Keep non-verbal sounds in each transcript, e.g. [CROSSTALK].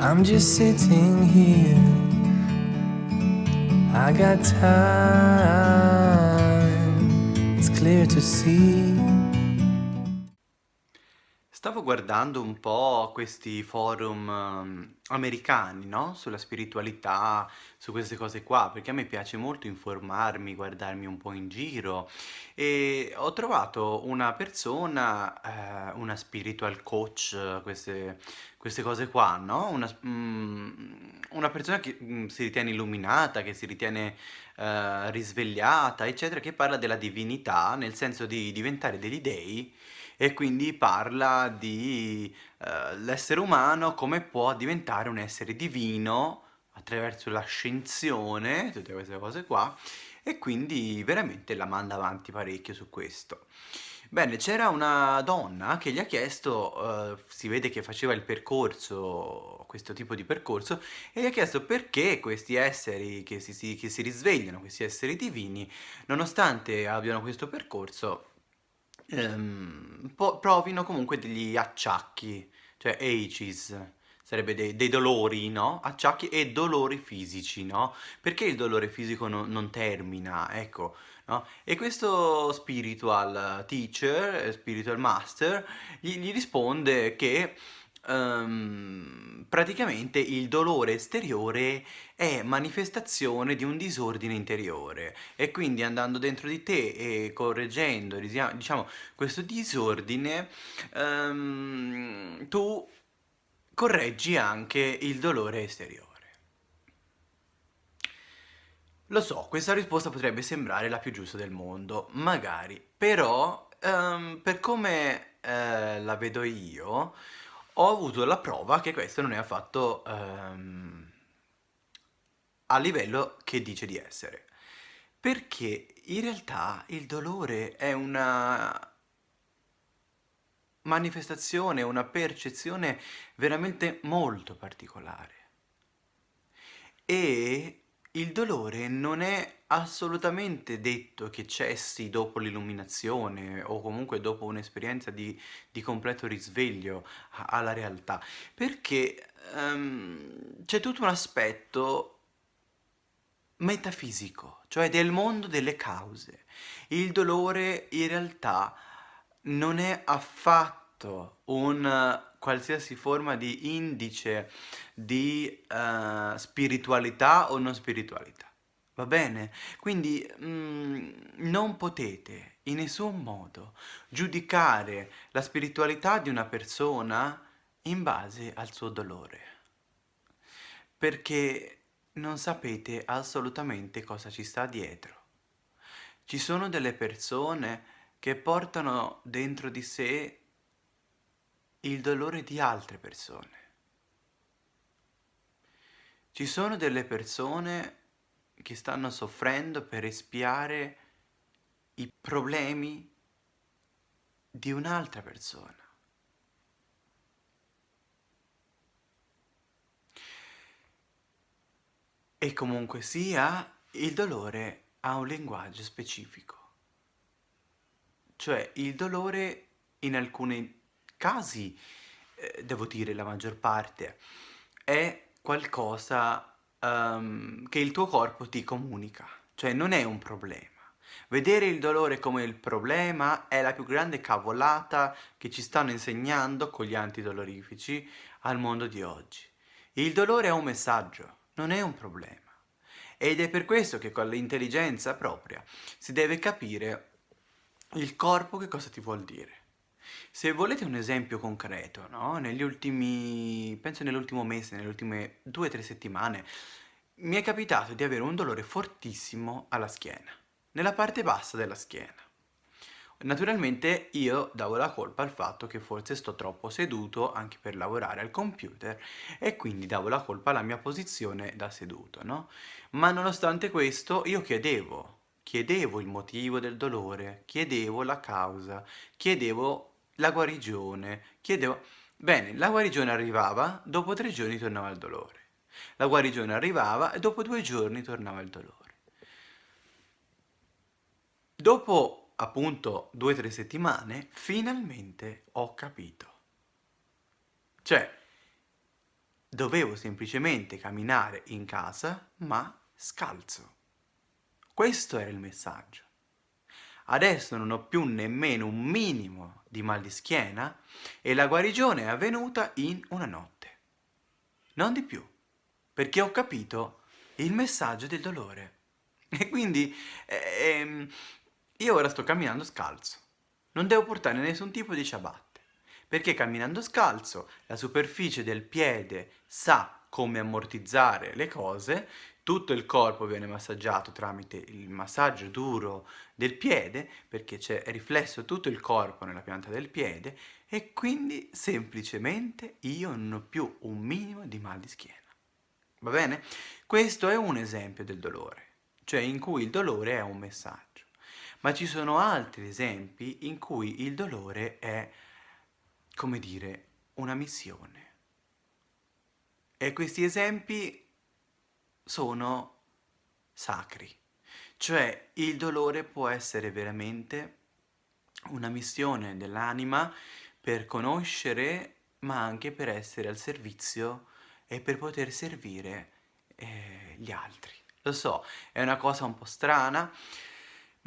I'm just sitting here. I got time, it's clear to see. Stavo guardando un po' questi forum um, americani, no? Sulla spiritualità, su queste cose qua, perché a me piace molto informarmi, guardarmi un po' in giro e ho trovato una persona, eh, una spiritual coach, queste, queste cose qua, no? Una, mm, una persona che mm, si ritiene illuminata, che si ritiene eh, risvegliata, eccetera, che parla della divinità, nel senso di diventare degli dei e quindi parla di eh, l'essere umano come può diventare un essere divino attraverso l'ascensione, tutte queste cose qua, e quindi veramente la manda avanti parecchio su questo. Bene, c'era una donna che gli ha chiesto, eh, si vede che faceva il percorso, questo tipo di percorso, e gli ha chiesto perché questi esseri che si, si, che si risvegliano, questi esseri divini, nonostante abbiano questo percorso, ehm, provino comunque degli acciacchi, cioè ages, sarebbe dei, dei, dolori, no? Acciacchi e dolori fisici, no? Perché il dolore fisico no, non termina, ecco, no? E questo spiritual teacher, spiritual master, gli, gli risponde che um, praticamente il dolore esteriore è manifestazione di un disordine interiore e quindi andando dentro di te e correggendo diciamo questo disordine um, tu correggi anche il dolore esteriore. Lo so, questa risposta potrebbe sembrare la più giusta del mondo, magari, però um, per come uh, la vedo io, ho avuto la prova che questo non è affatto um, a livello che dice di essere. Perché in realtà il dolore è una manifestazione, una percezione veramente molto particolare. E il dolore non è assolutamente detto che cessi dopo l'illuminazione o comunque dopo un'esperienza di, di, completo risveglio alla realtà, perché um, c'è tutto un aspetto metafisico, cioè del mondo delle cause. Il dolore in realtà non è affatto un qualsiasi forma di indice di uh, spiritualità o non spiritualità. Va bene? Quindi mm, non potete in nessun modo giudicare la spiritualità di una persona in base al suo dolore. Perché non sapete assolutamente cosa ci sta dietro. Ci sono delle persone che portano dentro di sé il dolore di altre persone. Ci sono delle persone che stanno soffrendo per espiare i problemi di un'altra persona. E comunque sia, il dolore ha un linguaggio specifico. Cioè, il dolore in alcuni casi, eh, devo dire la maggior parte, è qualcosa um, che il tuo corpo ti comunica, cioè non è un problema. Vedere il dolore come il problema è la più grande cavolata che ci stanno insegnando con gli antidolorifici al mondo di oggi. Il dolore è un messaggio, non è un problema. Ed è per questo che con l'intelligenza propria si deve capire il corpo che cosa ti vuol dire. Se volete un esempio concreto, no? Negli ultimi, penso nell'ultimo mese, nelle ultime due o tre settimane, mi è capitato di avere un dolore fortissimo alla schiena, nella parte bassa della schiena. Naturalmente io davo la colpa al fatto che forse sto troppo seduto anche per lavorare al computer e quindi davo la colpa alla mia posizione da seduto, no? Ma nonostante questo io chiedevo, chiedevo il motivo del dolore, chiedevo la causa, chiedevo la guarigione, chiedevo... Bene, la guarigione arrivava, dopo tre giorni tornava il dolore. La guarigione arrivava e dopo due giorni tornava il dolore. Dopo appunto due o tre settimane, finalmente ho capito. Cioè, dovevo semplicemente camminare in casa, ma scalzo. Questo era il messaggio. Adesso non ho più nemmeno un minimo di mal di schiena e la guarigione è avvenuta in una notte. Non di più, perché ho capito il messaggio del dolore. E quindi ehm, io ora sto camminando scalzo. Non devo portare nessun tipo di ciabatte, perché camminando scalzo la superficie del piede sa come ammortizzare le cose, tutto il corpo viene massaggiato tramite il massaggio duro del piede, perché c'è riflesso tutto il corpo nella pianta del piede, e quindi semplicemente io non ho più un minimo di mal di schiena. Va bene? Questo è un esempio del dolore, cioè in cui il dolore è un messaggio ma ci sono altri esempi in cui il dolore è, come dire, una missione. E questi esempi sono sacri, cioè il dolore può essere veramente una missione dell'anima per conoscere ma anche per essere al servizio e per poter servire eh, gli altri. Lo so, è una cosa un po' strana,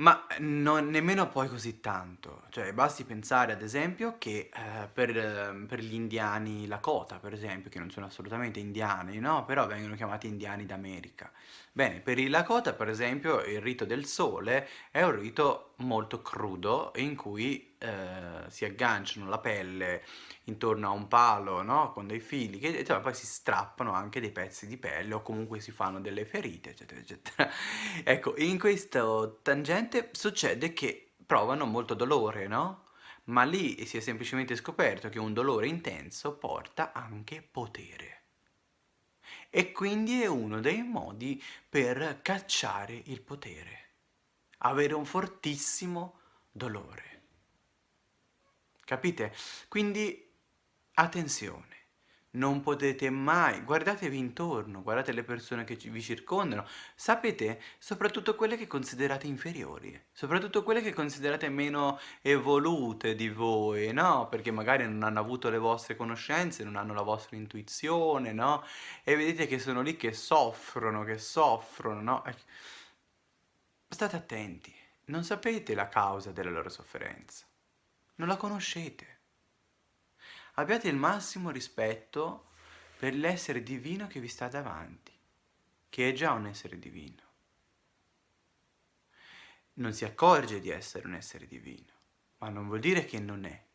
ma non nemmeno poi così tanto, cioè basti pensare ad esempio che eh, per, ehm, per gli indiani Lakota per esempio, che non sono assolutamente indiani, no? Però vengono chiamati indiani d'America. Bene, per i Lakota per esempio il rito del sole è un rito molto crudo in cui eh, si agganciano la pelle intorno a un palo, no? Con dei fili, che e poi si strappano anche dei pezzi di pelle o comunque si fanno delle ferite, eccetera, eccetera. [LAUGHS] ecco, in questo tangente succede che provano molto dolore, no? Ma lì si è semplicemente scoperto che un dolore intenso porta anche potere. E quindi è uno dei modi per cacciare il potere. Avere un fortissimo dolore. Capite? Quindi attenzione, non potete mai, guardatevi intorno, guardate le persone che vi circondano, sapete, soprattutto quelle che considerate inferiori, soprattutto quelle che considerate meno evolute di voi, no? Perché magari non hanno avuto le vostre conoscenze, non hanno la vostra intuizione, no? E vedete che sono lì che soffrono, che soffrono, no? State attenti, non sapete la causa della loro sofferenza, non la conoscete abbiate il massimo rispetto per l'essere divino che vi sta davanti, che è già un essere divino. Non si accorge di essere un essere divino, ma non vuol dire che non è.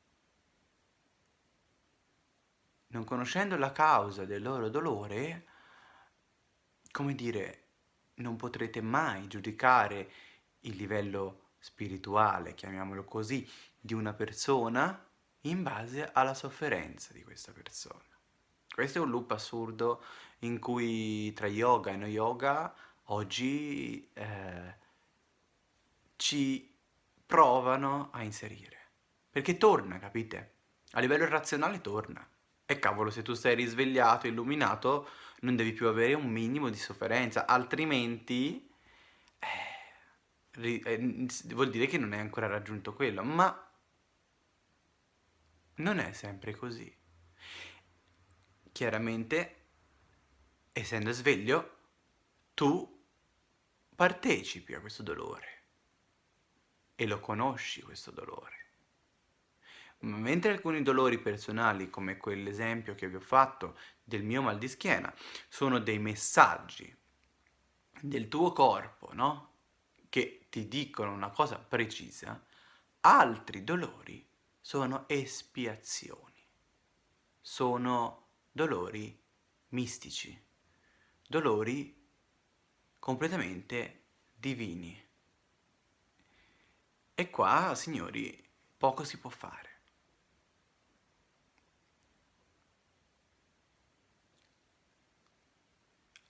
Non conoscendo la causa del loro dolore, come dire, non potrete mai giudicare il livello spirituale, chiamiamolo così, di una persona in base alla sofferenza di questa persona. Questo è un loop assurdo in cui tra yoga e no yoga oggi eh, ci provano a inserire. Perché torna, capite? A livello razionale torna. E cavolo, se tu sei risvegliato, illuminato, non devi più avere un minimo di sofferenza, altrimenti eh, eh, vuol dire che non hai ancora raggiunto quello. Ma non è sempre così. Chiaramente, essendo sveglio, tu partecipi a questo dolore e lo conosci questo dolore. Mentre alcuni dolori personali, come quell'esempio che vi ho fatto del mio mal di schiena, sono dei messaggi del tuo corpo, no? Che ti dicono una cosa precisa, altri dolori sono espiazioni, sono dolori mistici, dolori completamente divini. E qua, signori, poco si può fare.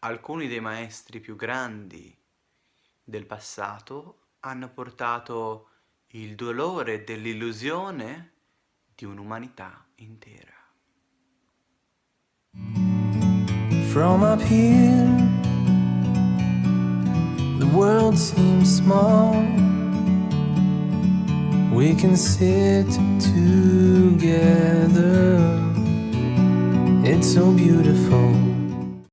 Alcuni dei maestri più grandi del passato hanno portato il dolore dell'illusione di un'umanità intera. From up here, the world seems small. we can sit together. It's so beautiful.